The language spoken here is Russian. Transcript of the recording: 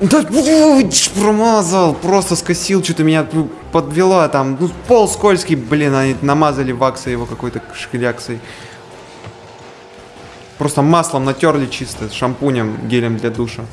Да, ну, промазал, просто скосил, что-то меня подвела там. Ну, пол скользкий, блин, они намазали ваксой его какой-то шкляксой. Просто маслом натерли чисто, шампунем, гелем для душа.